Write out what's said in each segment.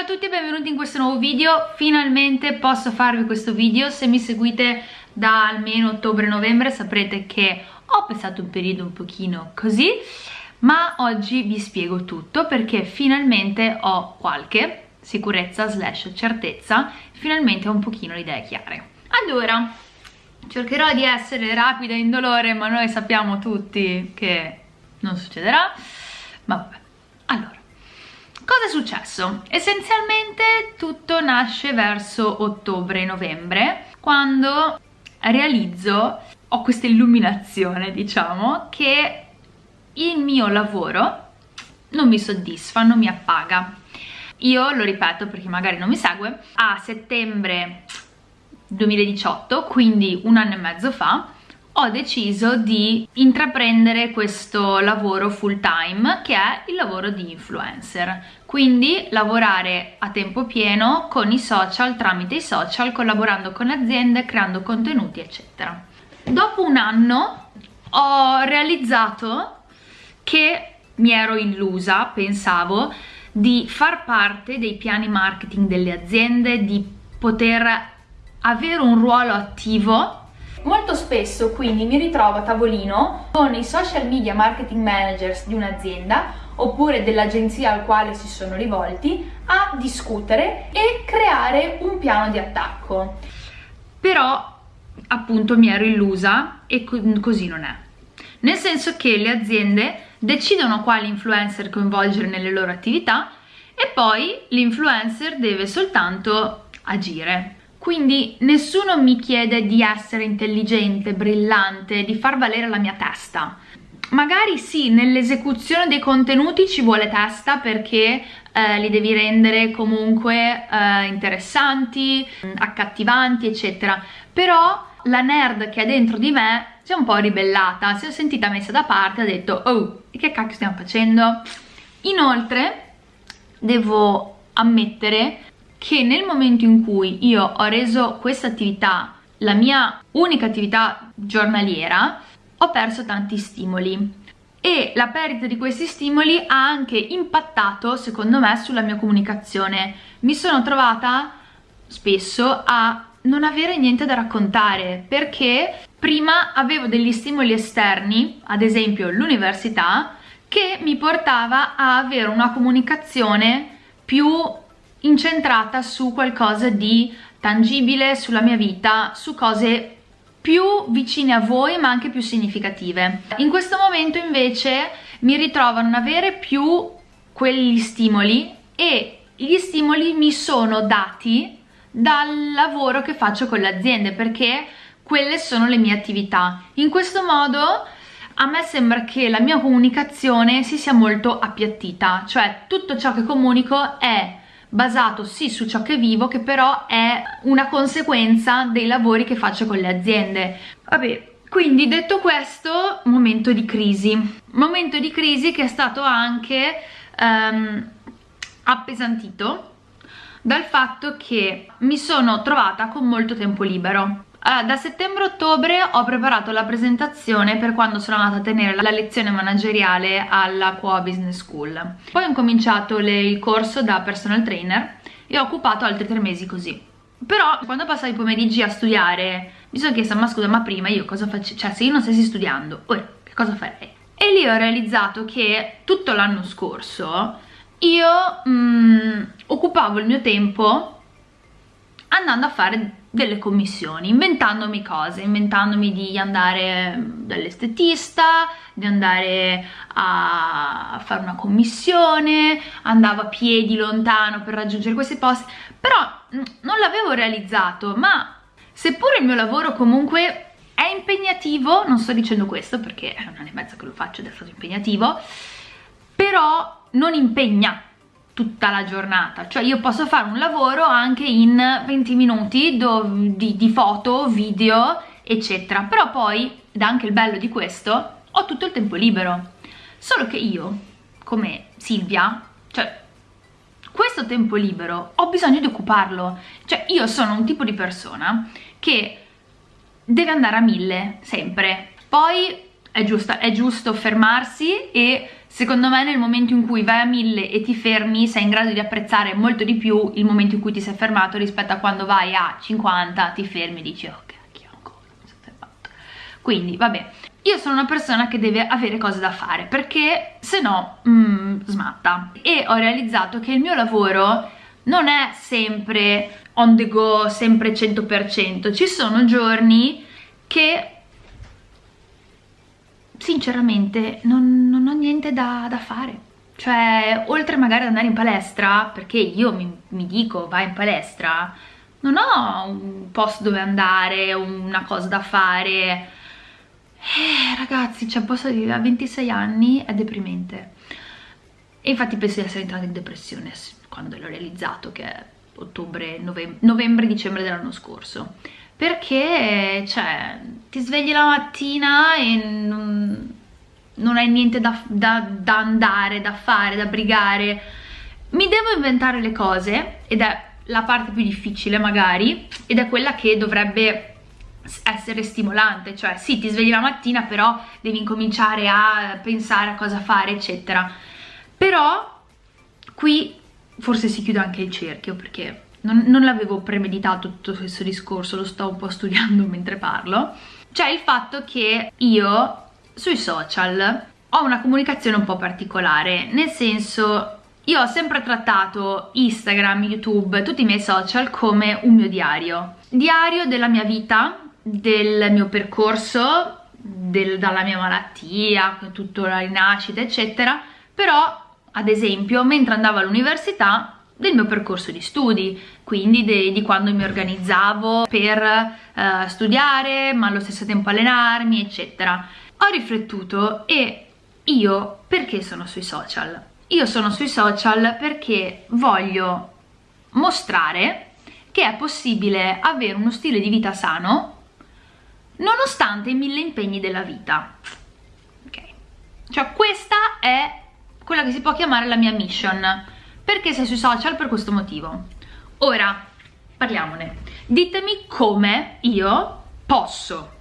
Ciao a tutti e benvenuti in questo nuovo video, finalmente posso farvi questo video, se mi seguite da almeno ottobre-novembre saprete che ho passato un periodo un pochino così, ma oggi vi spiego tutto perché finalmente ho qualche sicurezza slash certezza, finalmente ho un pochino le idee chiare. Allora, cercherò di essere rapida e indolore, ma noi sappiamo tutti che non succederà, ma vabbè. Allora, Cosa è successo? Essenzialmente tutto nasce verso ottobre-novembre quando realizzo, ho questa illuminazione diciamo, che il mio lavoro non mi soddisfa, non mi appaga. Io, lo ripeto perché magari non mi segue, a settembre 2018, quindi un anno e mezzo fa, ho deciso di intraprendere questo lavoro full time che è il lavoro di influencer. Quindi lavorare a tempo pieno con i social tramite i social collaborando con aziende creando contenuti eccetera. Dopo un anno ho realizzato che mi ero illusa pensavo di far parte dei piani marketing delle aziende di poter avere un ruolo attivo Molto spesso quindi mi ritrovo a tavolino con i social media marketing managers di un'azienda oppure dell'agenzia al quale si sono rivolti a discutere e creare un piano di attacco. Però appunto mi ero illusa e così non è. Nel senso che le aziende decidono quali influencer coinvolgere nelle loro attività e poi l'influencer deve soltanto agire quindi nessuno mi chiede di essere intelligente, brillante, di far valere la mia testa. Magari sì, nell'esecuzione dei contenuti ci vuole testa perché eh, li devi rendere comunque eh, interessanti, accattivanti, eccetera. Però la nerd che è dentro di me si è un po' ribellata, si è sentita messa da parte, ha detto oh, che cacchio stiamo facendo? Inoltre, devo ammettere che nel momento in cui io ho reso questa attività la mia unica attività giornaliera ho perso tanti stimoli. E la perdita di questi stimoli ha anche impattato secondo me sulla mia comunicazione. Mi sono trovata spesso a non avere niente da raccontare perché prima avevo degli stimoli esterni ad esempio l'università che mi portava a avere una comunicazione più incentrata su qualcosa di tangibile, sulla mia vita, su cose più vicine a voi ma anche più significative. In questo momento invece mi ritrovo a non avere più quegli stimoli e gli stimoli mi sono dati dal lavoro che faccio con le aziende perché quelle sono le mie attività. In questo modo a me sembra che la mia comunicazione si sia molto appiattita, cioè tutto ciò che comunico è basato sì su ciò che vivo che però è una conseguenza dei lavori che faccio con le aziende. Vabbè quindi detto questo momento di crisi. Momento di crisi che è stato anche um, appesantito dal fatto che mi sono trovata con molto tempo libero allora, da settembre-ottobre ho preparato la presentazione per quando sono andata a tenere la lezione manageriale alla Qua Business School. Poi ho incominciato le, il corso da personal trainer e ho occupato altri tre mesi così. Però quando passavo i pomeriggi a studiare mi sono chiesta ma scusa ma prima io cosa faccio? Cioè se io non stessi studiando, ora che cosa farei? E lì ho realizzato che tutto l'anno scorso io mm, occupavo il mio tempo andando a fare delle commissioni, inventandomi cose, inventandomi di andare dall'estetista, di andare a fare una commissione, andavo a piedi lontano per raggiungere questi posti, però non l'avevo realizzato, ma seppure il mio lavoro comunque è impegnativo, non sto dicendo questo perché è un anno e mezzo che lo faccio ed è stato impegnativo, però non impegna tutta la giornata. Cioè io posso fare un lavoro anche in 20 minuti di, di foto, video eccetera. Però poi, ed anche il bello di questo, ho tutto il tempo libero. Solo che io, come Silvia, cioè questo tempo libero ho bisogno di occuparlo. Cioè io sono un tipo di persona che deve andare a mille sempre. Poi è giusto, è giusto fermarsi e secondo me nel momento in cui vai a 1000 e ti fermi sei in grado di apprezzare molto di più il momento in cui ti sei fermato rispetto a quando vai a 50 ti fermi e dici ok chi ancora si è fermato quindi vabbè io sono una persona che deve avere cose da fare perché se no mm, smatta. E ho realizzato che il mio lavoro non è sempre on the go, sempre 100%, ci sono giorni che sinceramente non, non ho niente da, da, fare. Cioè, oltre magari ad andare in palestra, perché io mi, mi dico vai in palestra, non ho un posto dove andare, una cosa da fare. Eh, ragazzi, cioè posso dire, a 26 anni è deprimente. E infatti penso di essere entrata in depressione quando l'ho realizzato, che è ottobre, novembre, novembre dicembre dell'anno scorso perché cioè ti svegli la mattina e non, non hai niente da, da, da andare, da fare, da brigare. Mi devo inventare le cose ed è la parte più difficile magari ed è quella che dovrebbe essere stimolante. Cioè sì ti svegli la mattina però devi incominciare a pensare a cosa fare eccetera. Però qui forse si chiude anche il cerchio perché non, non l'avevo premeditato tutto questo discorso, lo sto un po' studiando mentre parlo, c'è il fatto che io sui social ho una comunicazione un po' particolare, nel senso io ho sempre trattato Instagram, YouTube, tutti i miei social come un mio diario. Diario della mia vita, del mio percorso, del, dalla mia malattia, tutta la rinascita, eccetera. Però, ad esempio, mentre andavo all'università del mio percorso di studi, quindi di quando mi organizzavo per uh, studiare, ma allo stesso tempo allenarmi, eccetera. Ho riflettuto e io perché sono sui social? Io sono sui social perché voglio mostrare che è possibile avere uno stile di vita sano nonostante i mille impegni della vita. Ok? Cioè questa è quella che si può chiamare la mia mission perché sei sui social per questo motivo. Ora, parliamone. Ditemi come io posso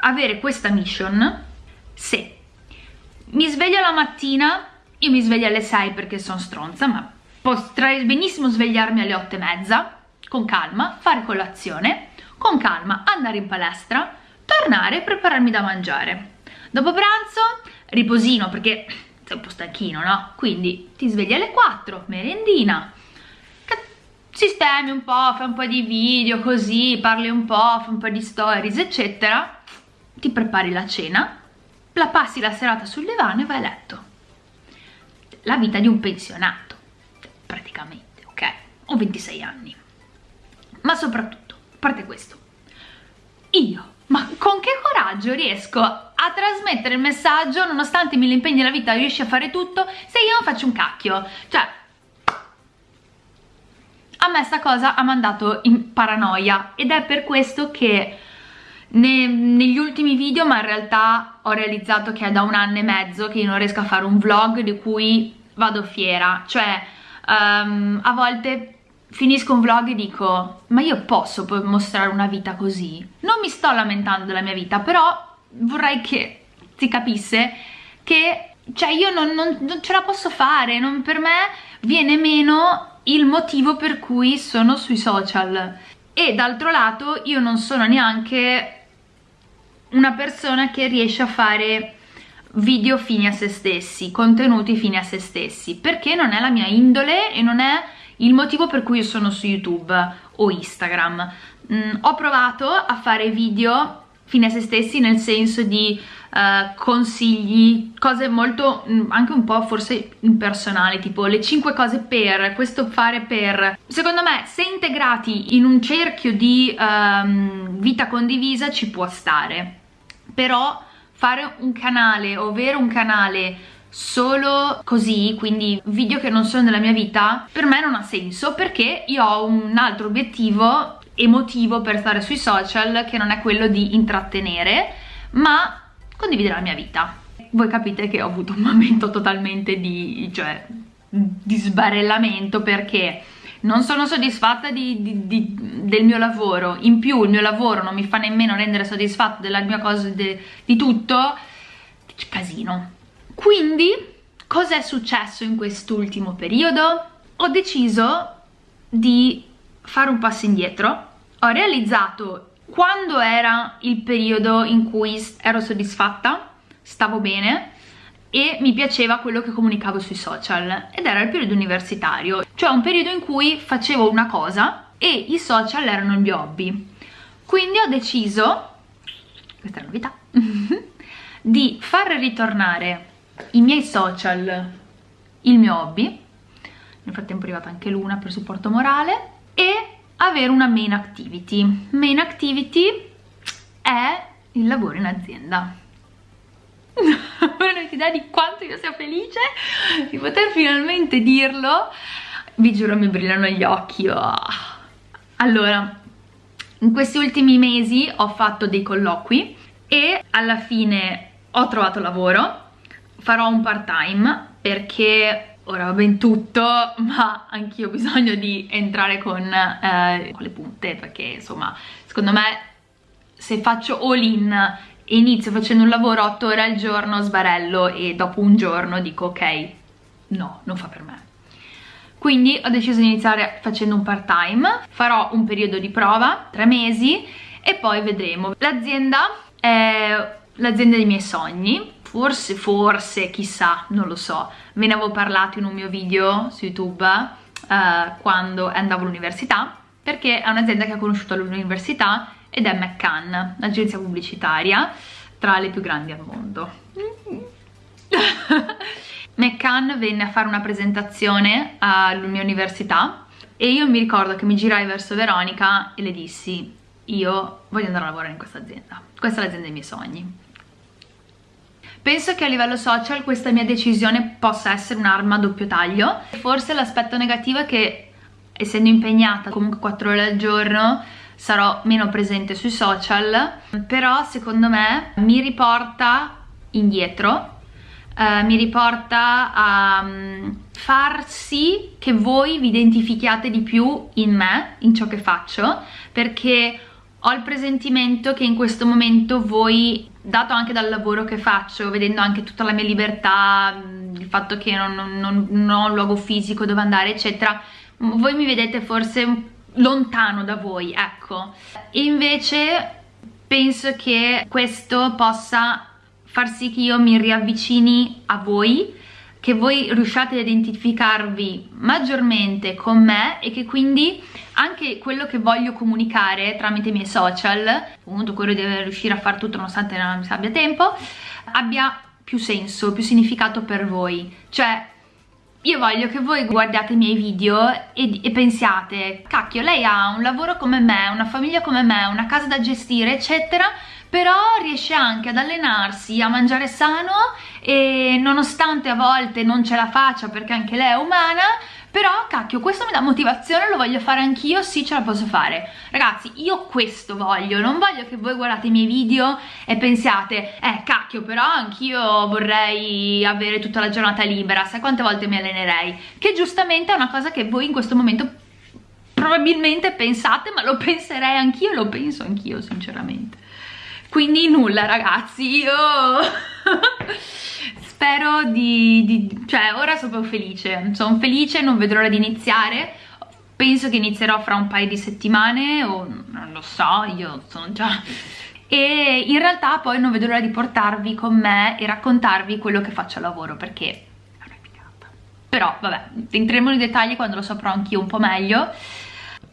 avere questa mission se mi sveglio la mattina, io mi sveglio alle 6 perché sono stronza, ma potrei benissimo svegliarmi alle 8 e mezza, con calma, fare colazione, con calma andare in palestra, tornare e prepararmi da mangiare. Dopo pranzo, riposino perché sei un po' stanchino, no? Quindi ti svegli alle 4, merendina, sistemi un po', fai un po' di video così, parli un po', fai un po' di stories, eccetera, ti prepari la cena, la passi la serata sul divano e vai a letto. La vita di un pensionato, praticamente, ok? Ho 26 anni. Ma soprattutto, a parte questo, io ma con che coraggio riesco a trasmettere il messaggio nonostante i mille impegni della vita riesci a fare tutto se io non faccio un cacchio? Cioè a me sta cosa ha mandato in paranoia ed è per questo che ne, negli ultimi video ma in realtà ho realizzato che è da un anno e mezzo che io non riesco a fare un vlog di cui vado fiera. Cioè um, a volte finisco un vlog e dico ma io posso mostrare una vita così? Non mi sto lamentando della mia vita, però vorrei che si capisse che cioè io non, non, non ce la posso fare, non, per me viene meno il motivo per cui sono sui social e d'altro lato io non sono neanche una persona che riesce a fare video fini a se stessi, contenuti fini a se stessi, perché non è la mia indole e non è il motivo per cui io sono su YouTube o Instagram. Mm, ho provato a fare video fine a se stessi nel senso di uh, consigli, cose molto, mm, anche un po' forse impersonali, tipo le 5 cose per, questo fare per. Secondo me se integrati in un cerchio di um, vita condivisa ci può stare, però fare un canale o avere un canale solo così, quindi video che non sono della mia vita, per me non ha senso perché io ho un altro obiettivo emotivo per stare sui social che non è quello di intrattenere, ma condividere la mia vita. Voi capite che ho avuto un momento totalmente di, cioè, di sbarellamento perché non sono soddisfatta di, di, di, del mio lavoro, in più il mio lavoro non mi fa nemmeno rendere soddisfatto della mia cosa, di tutto, casino quindi cosa è successo in quest'ultimo periodo? Ho deciso di fare un passo indietro ho realizzato quando era il periodo in cui ero soddisfatta, stavo bene e mi piaceva quello che comunicavo sui social ed era il periodo universitario, cioè un periodo in cui facevo una cosa e i social erano il mio hobby. Quindi ho deciso, questa è la novità, di far ritornare i miei social, il mio hobby, nel frattempo è arrivata anche Luna per supporto morale, e avere una main activity. Main activity è il lavoro in azienda. non avete idea di quanto io sia felice di poter finalmente dirlo. Vi giuro mi brillano gli occhi. Oh. Allora, in questi ultimi mesi ho fatto dei colloqui e alla fine ho trovato lavoro. Farò un part time perché ora va ben tutto ma anch'io ho bisogno di entrare con, eh, con le punte perché insomma secondo me se faccio all in e inizio facendo un lavoro 8 ore al giorno sbarello e dopo un giorno dico ok no non fa per me. Quindi ho deciso di iniziare facendo un part time farò un periodo di prova, tre mesi e poi vedremo. L'azienda è l'azienda dei miei sogni forse, forse, chissà, non lo so, ve ne avevo parlato in un mio video su YouTube uh, quando andavo all'università, perché è un'azienda che ho conosciuto all'università ed è McCann, un'agenzia pubblicitaria tra le più grandi al mondo. McCann venne a fare una presentazione alla mia università e io mi ricordo che mi girai verso Veronica e le dissi io voglio andare a lavorare in questa azienda, questa è l'azienda dei miei sogni Penso che a livello social questa mia decisione possa essere un'arma a doppio taglio. Forse l'aspetto negativo è che essendo impegnata comunque 4 ore al giorno sarò meno presente sui social, però secondo me mi riporta indietro, eh, mi riporta a um, far sì che voi vi identifichiate di più in me, in ciò che faccio, perché ho il presentimento che in questo momento voi dato anche dal lavoro che faccio, vedendo anche tutta la mia libertà, il fatto che non, non, non ho un luogo fisico dove andare, eccetera, voi mi vedete forse lontano da voi, ecco. Invece penso che questo possa far sì che io mi riavvicini a voi, che voi riusciate ad identificarvi maggiormente con me e che quindi anche quello che voglio comunicare tramite i miei social, appunto quello di riuscire a fare tutto nonostante non abbia tempo, abbia più senso, più significato per voi. Cioè, io voglio che voi guardiate i miei video e, e, pensiate, cacchio, lei ha un lavoro come me, una famiglia come me, una casa da gestire, eccetera, però riesce anche ad allenarsi, a mangiare sano e nonostante a volte non ce la faccia perché anche lei è umana, però cacchio questo mi dà motivazione lo voglio fare anch'io sì ce la posso fare. Ragazzi io questo voglio non voglio che voi guardate i miei video e pensiate eh cacchio però anch'io vorrei avere tutta la giornata libera sai quante volte mi allenerei? Che giustamente è una cosa che voi in questo momento probabilmente pensate ma lo penserei anch'io lo penso anch'io sinceramente quindi nulla ragazzi io spero di, di, cioè ora sono proprio felice sono felice, non vedo l'ora di iniziare. Penso che inizierò fra un paio di settimane o non lo so, io sono già e in realtà poi non vedo l'ora di portarvi con me e raccontarvi quello che faccio a lavoro perché è una figata. Però vabbè, entriamo nei dettagli quando lo saprò anch'io un po' meglio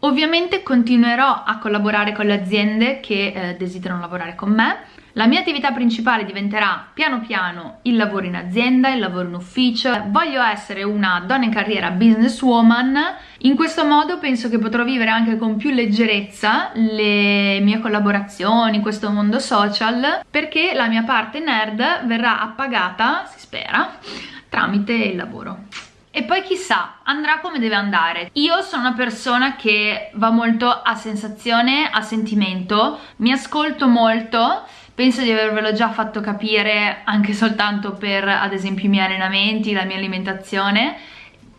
ovviamente continuerò a collaborare con le aziende che eh, desiderano lavorare con me la mia attività principale diventerà piano piano il lavoro in azienda, il lavoro in ufficio. Voglio essere una donna in carriera businesswoman. In questo modo penso che potrò vivere anche con più leggerezza le mie collaborazioni, questo mondo social, perché la mia parte nerd verrà appagata, si spera, tramite il lavoro. E poi chissà, andrà come deve andare. Io sono una persona che va molto a sensazione, a sentimento, mi ascolto molto penso di avervelo già fatto capire anche soltanto per ad esempio i miei allenamenti, la mia alimentazione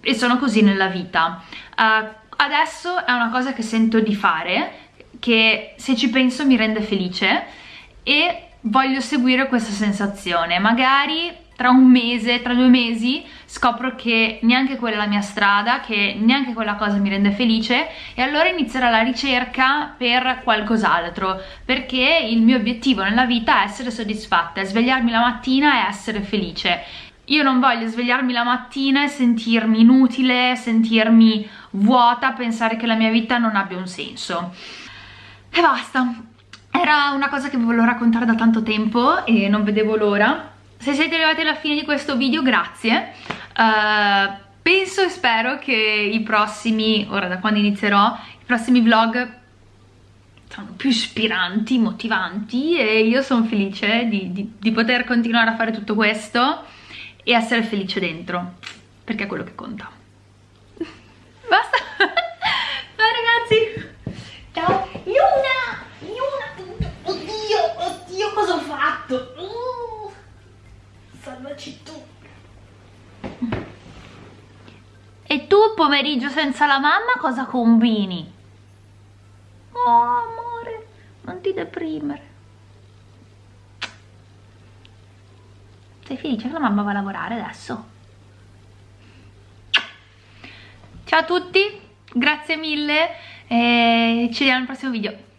e sono così nella vita uh, adesso è una cosa che sento di fare che se ci penso mi rende felice e voglio seguire questa sensazione magari tra un mese, tra due mesi scopro che neanche quella è la mia strada, che neanche quella cosa mi rende felice e allora inizierò la ricerca per qualcos'altro perché il mio obiettivo nella vita è essere soddisfatta, è svegliarmi la mattina e essere felice io non voglio svegliarmi la mattina e sentirmi inutile, sentirmi vuota, pensare che la mia vita non abbia un senso. E basta. Era una cosa che volevo raccontare da tanto tempo e non vedevo l'ora. Se siete arrivati alla fine di questo video, grazie. Uh, penso e spero che i prossimi, ora da quando inizierò, i prossimi vlog sono più ispiranti, motivanti e io sono felice di, di, di poter continuare a fare tutto questo e essere felice dentro, perché è quello che conta. Basta! Ciao ragazzi! Ciao! Luna! Luna! Oddio! Oddio cosa ho fatto? Salvaci tu! E tu pomeriggio senza la mamma cosa combini? Oh amore, non ti deprimere. Sei felice che la mamma va a lavorare adesso? Ciao a tutti, grazie mille e ci vediamo al prossimo video.